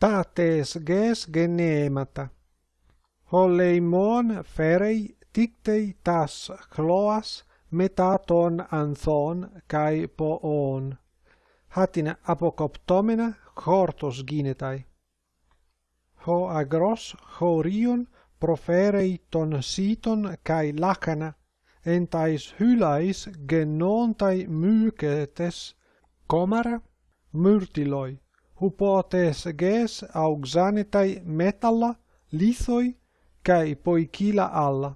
tates ges genemata. Holeimon ferei dictei tas cloas metaton anthon kai poon. Hatin apokoptomena hortos ginetai. Ho agros horion proferei ton siton kai lacana entais hylais genontai mycetes comara myrtiloi hupotes ges auxanetai metalla lithoi kai poikila alla.